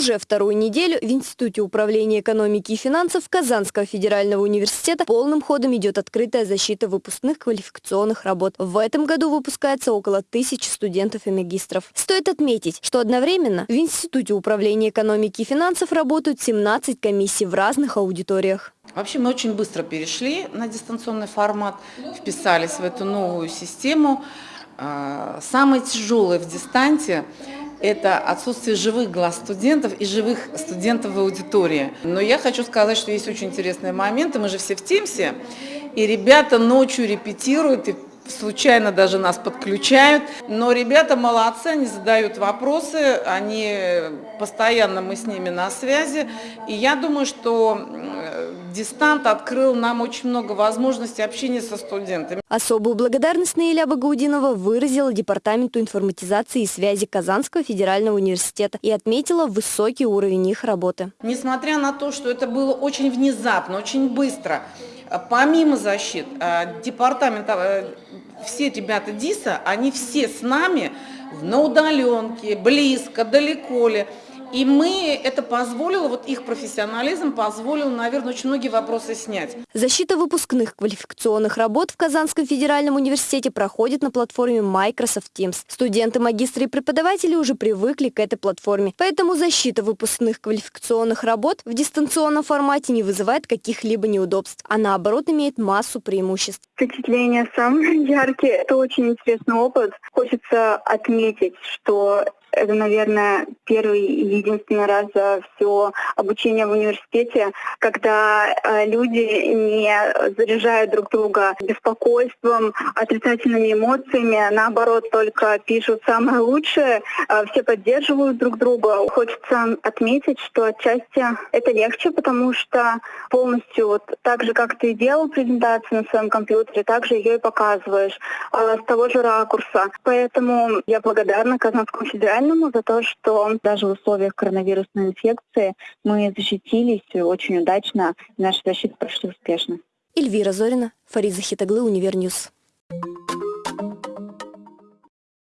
Уже вторую неделю в Институте управления экономики и финансов Казанского федерального университета полным ходом идет открытая защита выпускных квалификационных работ. В этом году выпускается около тысячи студентов и магистров. Стоит отметить, что одновременно в Институте управления экономики и финансов работают 17 комиссий в разных аудиториях. Вообще мы очень быстро перешли на дистанционный формат, вписались в эту новую систему. А, самое тяжелое в дистанте это отсутствие живых глаз студентов и живых студентов в аудитории. Но я хочу сказать, что есть очень интересные моменты, мы же все в Тимсе, и ребята ночью репетируют, и случайно даже нас подключают. Но ребята молодцы, они задают вопросы, они постоянно мы с ними на связи. И я думаю, что дистант открыл нам очень много возможностей общения со студентами. Особую благодарность Наиля Багаудинова выразила Департаменту информатизации и связи Казанского федерального университета и отметила высокий уровень их работы. Несмотря на то, что это было очень внезапно, очень быстро, помимо защит, э, департамента, э, все ребята ДИСа, они все с нами на удаленке, близко, далеко ли. И мы, это позволило, вот их профессионализм позволил, наверное, очень многие вопросы снять. Защита выпускных квалификационных работ в Казанском федеральном университете проходит на платформе Microsoft Teams. Студенты, магистры и преподаватели уже привыкли к этой платформе, поэтому защита выпускных квалификационных работ в дистанционном формате не вызывает каких-либо неудобств, а наоборот имеет массу преимуществ. Впечатления самые яркие. Это очень интересный опыт. Хочется отметить, что это, наверное, первый и единственный раз за все обучение в университете, когда э, люди не заряжают друг друга беспокойством, отрицательными эмоциями, а наоборот, только пишут самое лучшее, э, все поддерживают друг друга. Хочется отметить, что отчасти это легче, потому что полностью вот так же, как ты делал презентацию на своем компьютере, так же ее и показываешь э, с того же ракурса. Поэтому я благодарна Казанскому федеральному Федеральному за то, что даже в условиях коронавирусной инфекции мы защитились очень удачно, и наша защита прошла успешно. Эльвира Зорина, Фарид Захитаглы, Univer News.